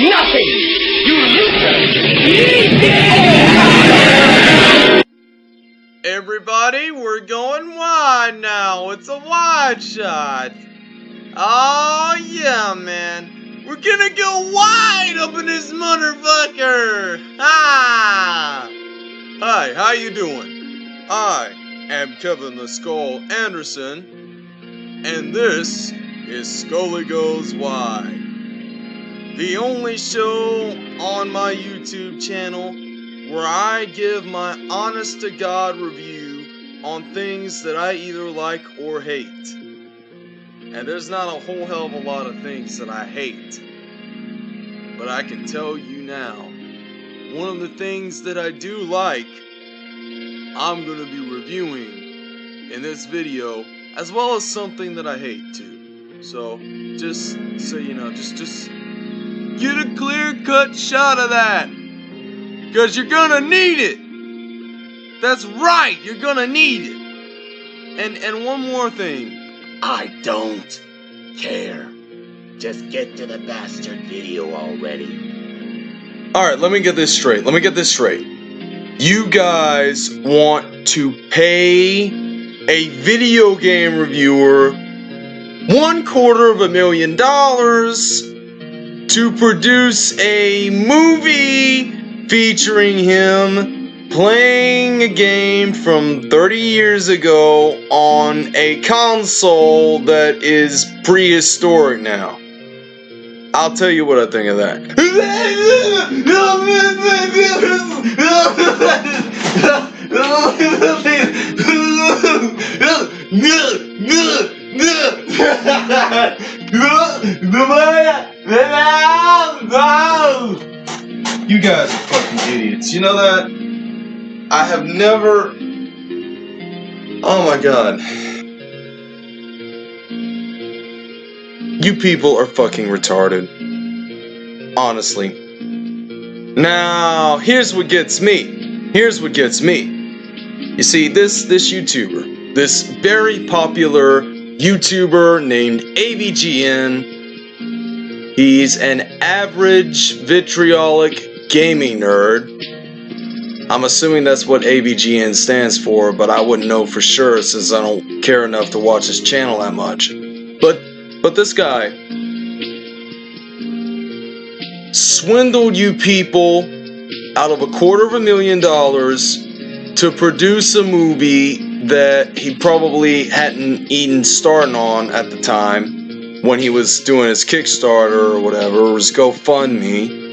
Nothing! You loser! Everybody, we're going wide now. It's a wide shot. Oh, yeah, man. We're gonna go wide up in this motherfucker. Ah! Hi, how you doing? I am Kevin the Skull Anderson, and this is Scully Goes Wide. The only show on my YouTube channel where I give my honest to God review on things that I either like or hate. And there's not a whole hell of a lot of things that I hate. But I can tell you now, one of the things that I do like, I'm going to be reviewing in this video, as well as something that I hate too. So, just so you know, just, just get a clear cut shot of that. Because you're gonna need it. That's right, you're gonna need it. And and one more thing. I don't care. Just get to the bastard video already. Alright, let me get this straight. Let me get this straight. You guys want to pay a video game reviewer one quarter of a million dollars to produce a movie featuring him playing a game from 30 years ago on a console that is prehistoric now. I'll tell you what I think of that. You guys are fucking idiots. You know that? I have never. Oh my god. You people are fucking retarded. Honestly. Now, here's what gets me. Here's what gets me. You see, this this YouTuber, this very popular YouTuber named AVGN, he's an average vitriolic gaming nerd. I'm assuming that's what AVGN stands for, but I wouldn't know for sure since I don't care enough to watch his channel that much. But but this guy swindled you people out of a quarter of a million dollars to produce a movie that he probably hadn't even started on at the time when he was doing his Kickstarter or whatever, or his GoFundMe.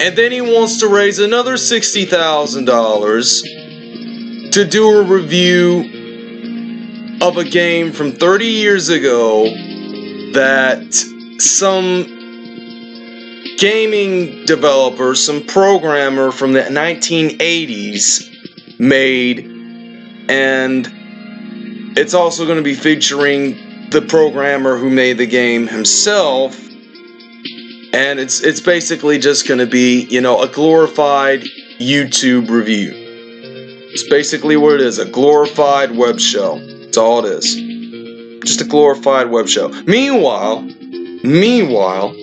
And then he wants to raise another $60,000 to do a review of a game from 30 years ago that some gaming developer, some programmer from the 1980s made, and it's also going to be featuring the programmer who made the game himself. And it's it's basically just going to be, you know, a glorified YouTube review. It's basically what it is, a glorified web show. That's all it is. Just a glorified web show. Meanwhile, meanwhile,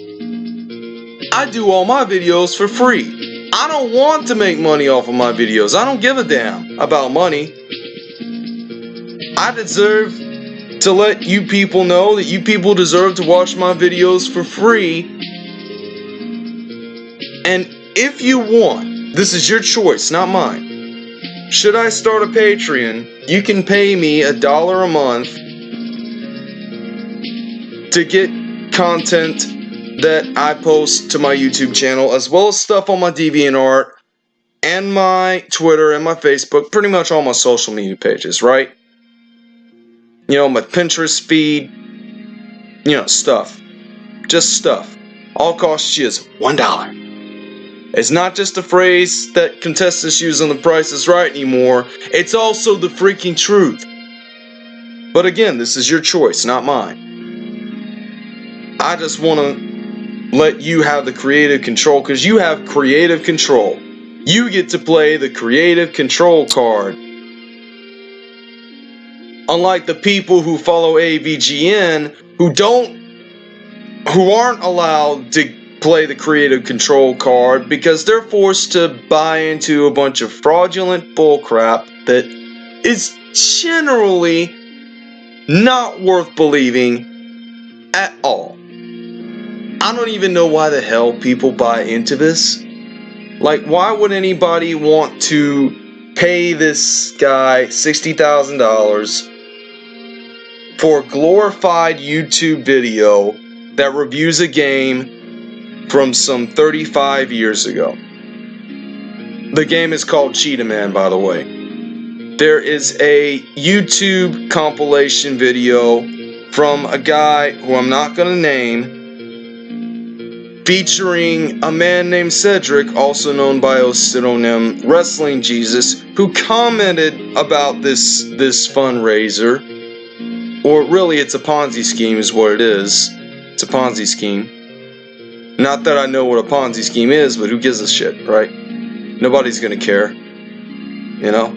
I do all my videos for free. I don't want to make money off of my videos. I don't give a damn about money. I deserve to let you people know that you people deserve to watch my videos for free. And if you want, this is your choice, not mine. Should I start a Patreon, you can pay me a dollar a month to get content that I post to my YouTube channel, as well as stuff on my DeviantArt and my Twitter and my Facebook, pretty much all my social media pages, right? You know, my Pinterest feed, you know, stuff. Just stuff. All costs you is one dollar. It's not just a phrase that contestants use on The Price is Right anymore. It's also the freaking truth. But again, this is your choice, not mine. I just want to let you have the creative control because you have creative control. You get to play the creative control card. Unlike the people who follow AVGN who don't who aren't allowed to play the creative control card because they're forced to buy into a bunch of fraudulent bullcrap that is generally not worth believing at all. I don't even know why the hell people buy into this. Like, why would anybody want to pay this guy $60,000 for a glorified YouTube video that reviews a game from some 35 years ago? The game is called Cheetah Man, by the way. There is a YouTube compilation video from a guy who I'm not going to name featuring a man named Cedric, also known by a pseudonym Wrestling Jesus, who commented about this this fundraiser. Or really it's a Ponzi scheme is what it is. It's a Ponzi scheme. Not that I know what a Ponzi scheme is, but who gives a shit, right? Nobody's gonna care. You know?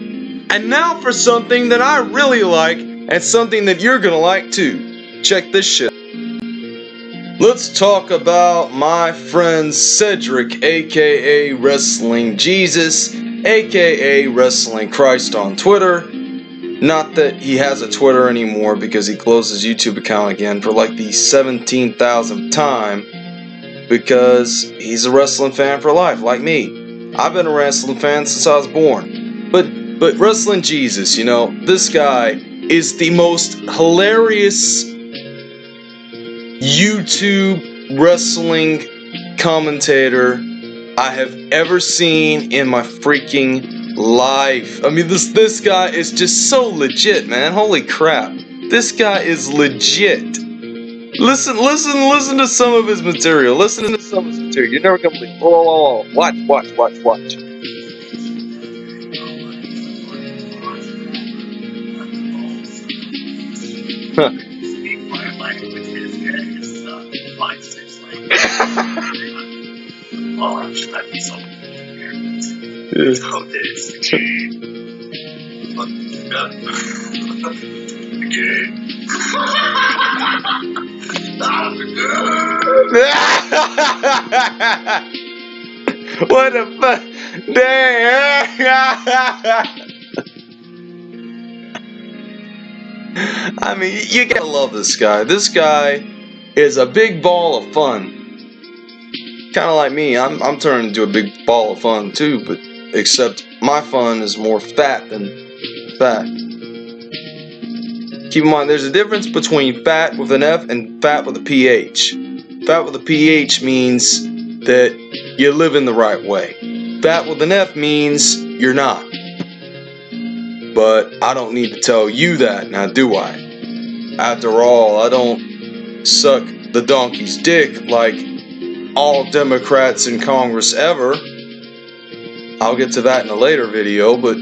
And now for something that I really like, and something that you're gonna like too. Check this shit. Let's talk about my friend Cedric, aka Wrestling Jesus, aka Wrestling Christ on Twitter. Not that he has a Twitter anymore because he closed his YouTube account again for like the 17,000th time because he's a wrestling fan for life, like me. I've been a wrestling fan since I was born. But but Wrestling Jesus, you know, this guy is the most hilarious YouTube wrestling commentator I have ever seen in my freaking life. I mean, this this guy is just so legit, man. Holy crap. This guy is legit. Listen, listen, listen to some of his material. Listen to some of his material. You're never gonna believe. Whoa, whoa, whoa. Watch, watch, watch, watch. Huh. Oh, I'm sure that'd be so Yeah. Oh, this. what the fuck? Damn. I mean, you gotta love this guy. This guy is a big ball of fun. Kind of like me. I'm I'm turning into a big ball of fun too, but except my fun is more fat than fat. Keep in mind, there's a difference between fat with an F and fat with a PH. Fat with a PH means that you live in the right way. Fat with an F means you're not. But I don't need to tell you that, now do I? After all, I don't suck the donkey's dick like all Democrats in Congress ever. I'll get to that in a later video, but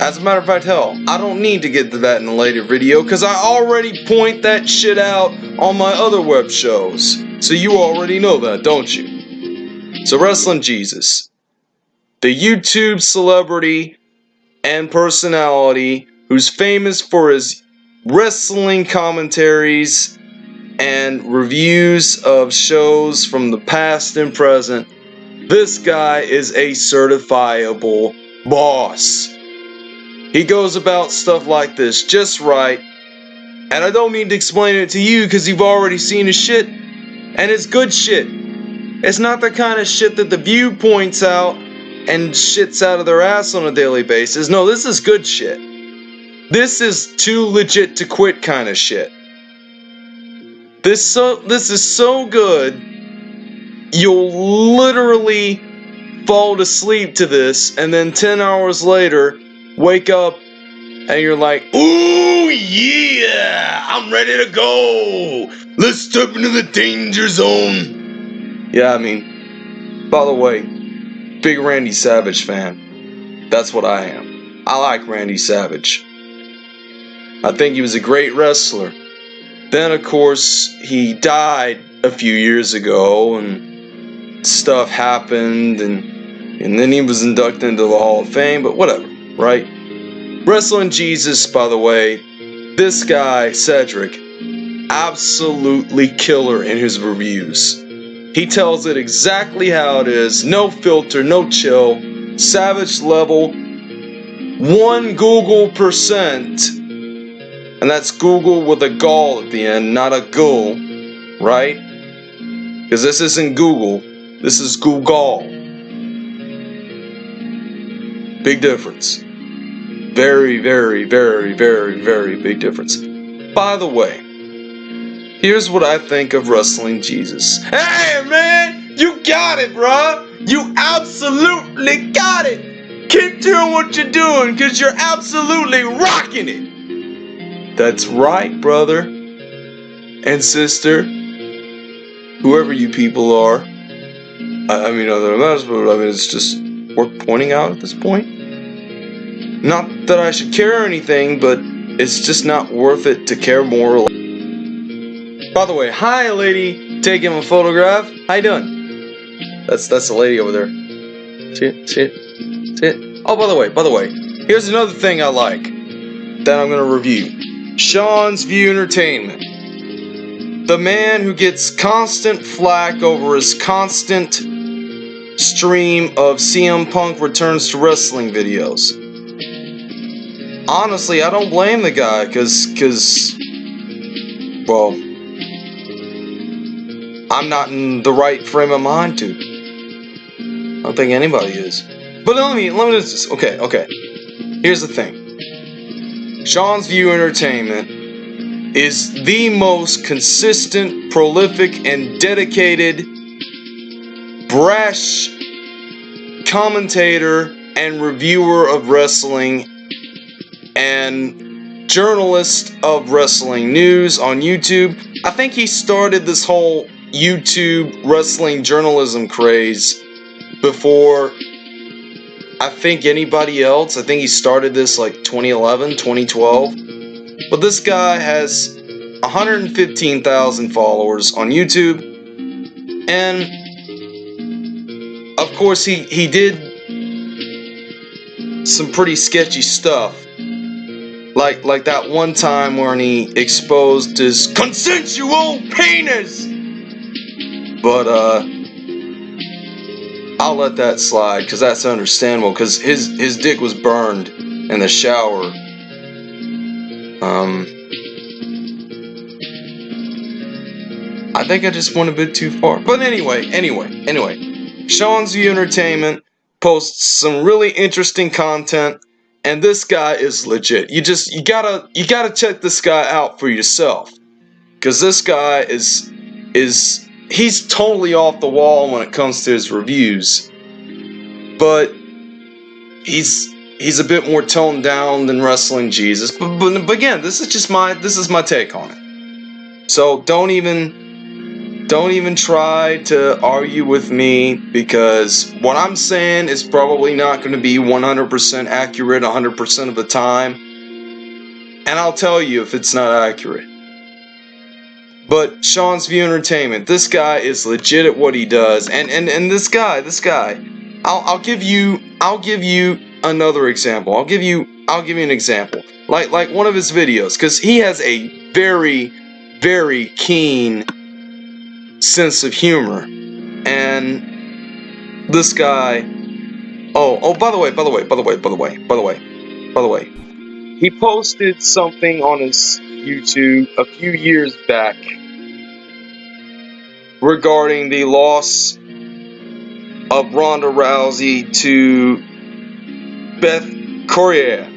as a matter of fact, hell, I don't need to get to that in a later video because I already point that shit out on my other web shows. So you already know that, don't you? So, Wrestling Jesus, the YouTube celebrity and personality who's famous for his wrestling commentaries and reviews of shows from the past and present. This guy is a certifiable boss. He goes about stuff like this just right. And I don't need to explain it to you because you've already seen his shit. And it's good shit. It's not the kind of shit that the view points out and shits out of their ass on a daily basis. No, this is good shit. This is too legit to quit kind of shit. This so this is so good. You'll literally fall to sleep to this and then 10 hours later wake up and you're like, "Ooh yeah, I'm ready to go. Let's step into the danger zone." Yeah, I mean, by the way, big Randy Savage fan. That's what I am. I like Randy Savage. I think he was a great wrestler. Then, of course, he died a few years ago, and stuff happened, and and then he was inducted into the Hall of Fame. But whatever, right? Wrestling Jesus, by the way, this guy Cedric, absolutely killer in his reviews. He tells it exactly how it is, no filter, no chill, savage level, one Google percent, and that's Google with a gall at the end, not a ghoul, right? Because this isn't Google, this is Google. Big difference. Very, very, very, very, very big difference. By the way, here's what I think of Wrestling Jesus. Hey, man! You got it, bruh! You absolutely got it! Keep doing what you're doing, because you're absolutely rocking it! That's right, brother and sister. Whoever you people are. I, I mean, other that, but I mean, it's just worth pointing out at this point. Not that I should care or anything, but it's just not worth it to care more. By the way, hi lady, taking a photograph. How you doing? That's that's the lady over there. See it? See it? See it? Oh, by the way, by the way, here's another thing I like that I'm gonna review. Sean's View Entertainment. The man who gets constant flack over his constant stream of CM Punk returns to wrestling videos honestly, I don't blame the guy, cause, cause, well, I'm not in the right frame of mind to. I don't think anybody is. But let me, let me just, okay, okay. Here's the thing. Sean's View Entertainment is the most consistent, prolific, and dedicated, brash commentator and reviewer of wrestling and journalist of wrestling news on YouTube. I think he started this whole YouTube wrestling journalism craze before I think anybody else. I think he started this like 2011, 2012. But this guy has 115,000 followers on YouTube. And course he he did some pretty sketchy stuff like like that one time when he exposed his consensual penis. But uh I'll let that slide cuz that's understandable cuz his his dick was burned in the shower. Um I think I just went a bit too far. But anyway, anyway, anyway. Sean's View Entertainment posts some really interesting content and this guy is legit. You just you gotta you gotta check this guy out for yourself, because this guy is is he's totally off the wall when it comes to his reviews, but he's he's a bit more toned down than Wrestling Jesus. But, but, but again, this is just my this is my take on it. So don't even don't even try to argue with me because what I'm saying is probably not going to be 100% accurate 100% of the time. And I'll tell you if it's not accurate. But Sean's View Entertainment, this guy is legit at what he does. And and, and this guy, this guy, I'll, I'll give you I'll give you another example. I'll give you I'll give you an example. Like like one of his videos, because he has a very, very keen sense of humor. And this guy Oh, oh by the way, by the way, by the way, by the way, by the way, by the way. He posted something on his YouTube a few years back regarding the loss of Ronda Rousey to Bethe Correia.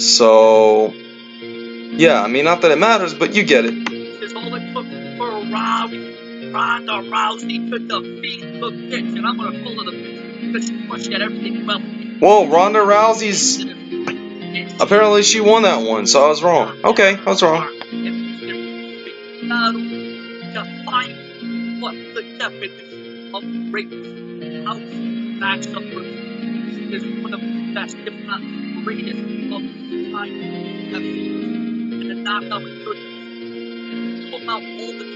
So, yeah, I mean, not that it matters, but you get it. This all it took for Rousey, Ronda Rousey took the Facebook pitch, and I'm gonna pull it up because she pushed at everything well. Whoa, Ronda Rousey's. Apparently, she won that one, so I was wrong. Okay, I was wrong. What the definition of greatness house matchup review is one of the best, if not the greatest, of time ever. And the knockout returns about all the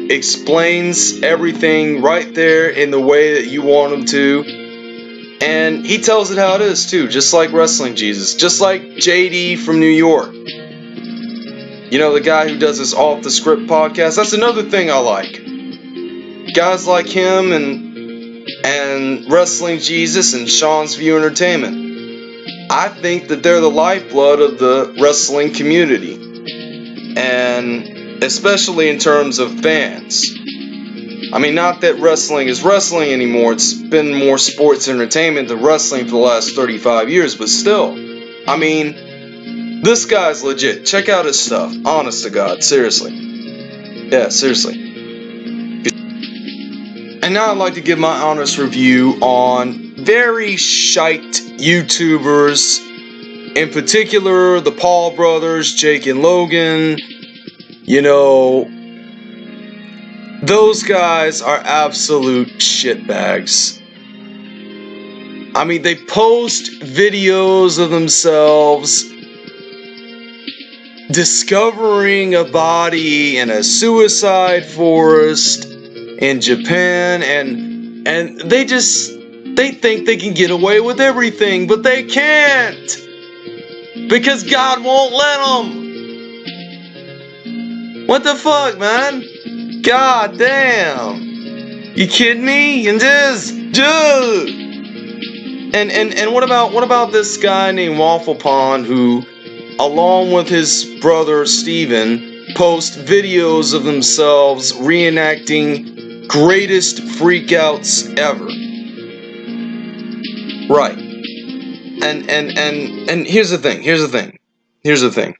explains everything right there in the way that you want him to. And he tells it how it is too, just like Wrestling Jesus, just like JD from New York. You know, the guy who does this off the script podcast. That's another thing I like. Guys like him and and Wrestling Jesus and Sean's View Entertainment. I think that they're the lifeblood of the wrestling community. And especially in terms of fans. I mean, not that wrestling is wrestling anymore, it's been more sports entertainment than wrestling for the last 35 years, but still. I mean, this guy's legit. Check out his stuff. Honest to God, seriously. Yeah, seriously. And now I'd like to give my honest review on very shite YouTubers, in particular the Paul brothers, Jake and Logan, you know, those guys are absolute shitbags. I mean, they post videos of themselves discovering a body in a suicide forest in Japan and and they just they think they can get away with everything, but they can't. Because God won't let them. What the fuck, man? God damn. You kidding me? And this, dude. And and and what about what about this guy named Waffle Pond who, along with his brother Steven, post videos of themselves reenacting greatest freakouts ever. Right. And and and and here's the thing. Here's the thing. Here's the thing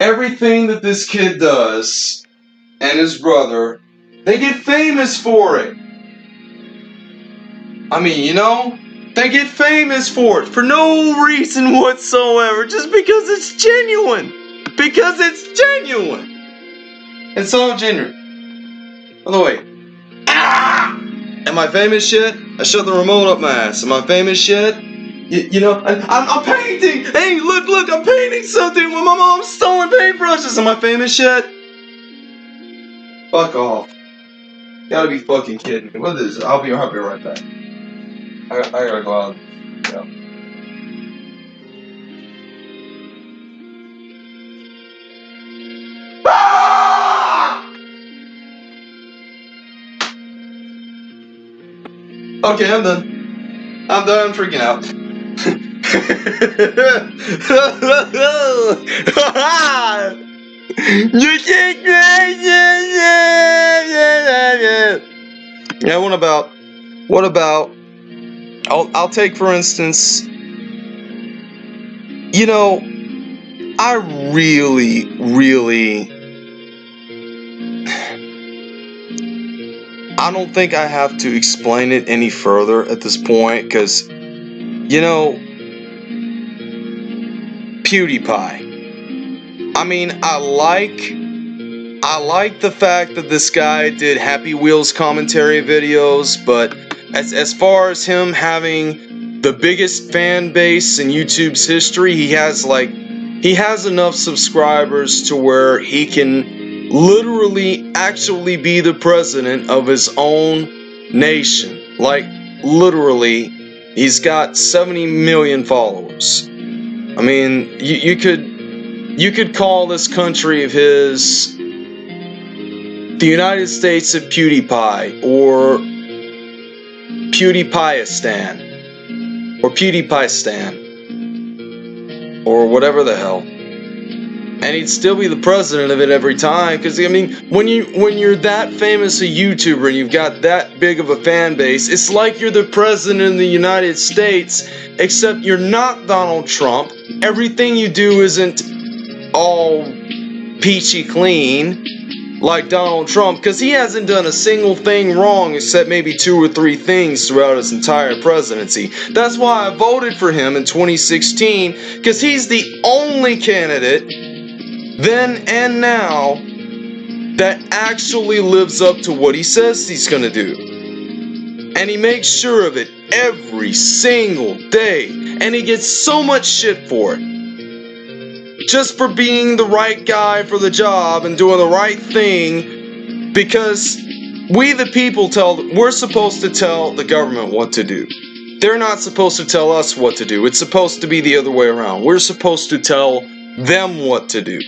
everything that this kid does and his brother, they get famous for it. I mean, you know, they get famous for it for no reason whatsoever, just because it's genuine. Because it's genuine. It's all genuine. By the way, ah! Am I famous shit? I shut the remote up my ass. Am I famous shit? You, know, I, I'm, I'm painting. Hey, look, look, I'm painting something with my mom's stolen paintbrushes. Am I famous yet? Fuck off. Gotta be fucking kidding me. What is it? I'll be, I'll be right back. I, I gotta go out. Yeah. Ah! Okay, I'm done. I'm done freaking out you Yeah, what about what about I'll I'll take for instance you know I really really I don't think I have to explain it any further at this point because you know PewDiePie. I mean, I like I like the fact that this guy did Happy Wheels commentary videos, but as as far as him having the biggest fan base in YouTube's history, he has like he has enough subscribers to where he can literally actually be the president of his own nation. Like literally, he's got 70 million followers. I mean, you, you could you could call this country of his the United States of PewDiePie or PewDiePieistan or PewDiePieistan or whatever the hell. And he'd still be the president of it every time because I mean when you when you're that famous a YouTuber and you've got that big of a fan base, it's like you're the president of the United States except you're not Donald Trump. Everything you do isn't all peachy clean like Donald Trump because he hasn't done a single thing wrong except maybe two or three things throughout his entire presidency. That's why I voted for him in 2016 because he's the only candidate then and now that actually lives up to what he says he's going to do. And he makes sure of it every single day. And he gets so much shit for it. Just for being the right guy for the job and doing the right thing. Because we, the people, tell, we're supposed to tell the government what to do. They're not supposed to tell us what to do. It's supposed to be the other way around. We're supposed to tell them what to do.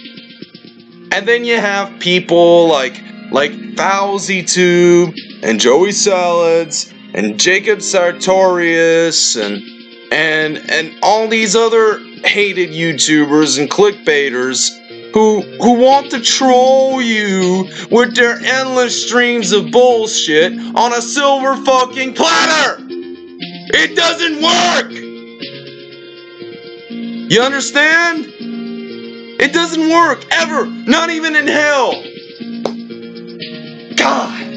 And then you have people like like FouseyTube and Joey Salads and Jacob Sartorius and and and all these other hated YouTubers and clickbaiters who who want to troll you with their endless streams of bullshit on a silver fucking platter. It doesn't work. You understand? It doesn't work ever, not even in hell. God.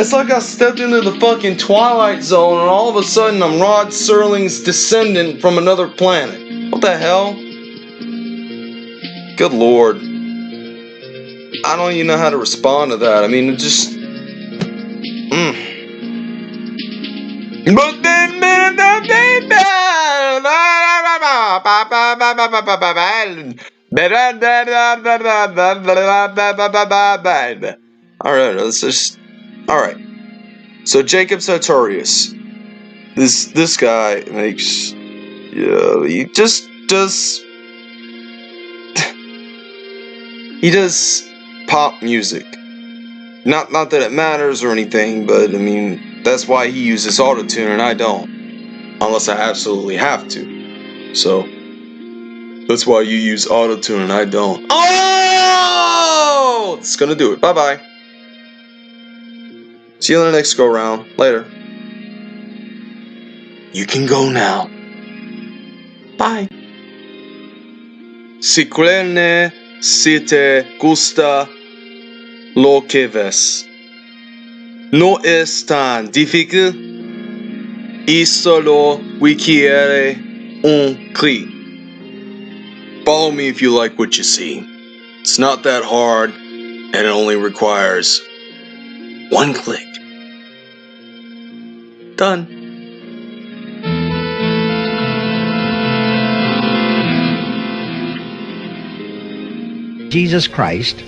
It's like I stepped into the fucking Twilight Zone and all of a sudden I'm Rod Serling's descendant from another planet. What the hell? Good lord. I don't even know how to respond to that. I mean, it just. Mm. But then, Alright, let's just. Alright. So Jacob Sartorius. This this guy makes yeah, he just does he does pop music. Not not that it matters or anything, but I mean that's why he uses autotune and I don't. Unless I absolutely have to. So that's why you use autotune and I don't. Oh! It's gonna do it. Bye bye. See you in the next go round. Later. You can go now. Bye. Si quelne si te gusta lo que ves. No es tan difícil y solo requiere un clic. Follow me if you like what you see. It's not that hard and it only requires one click. Done. Jesus Christ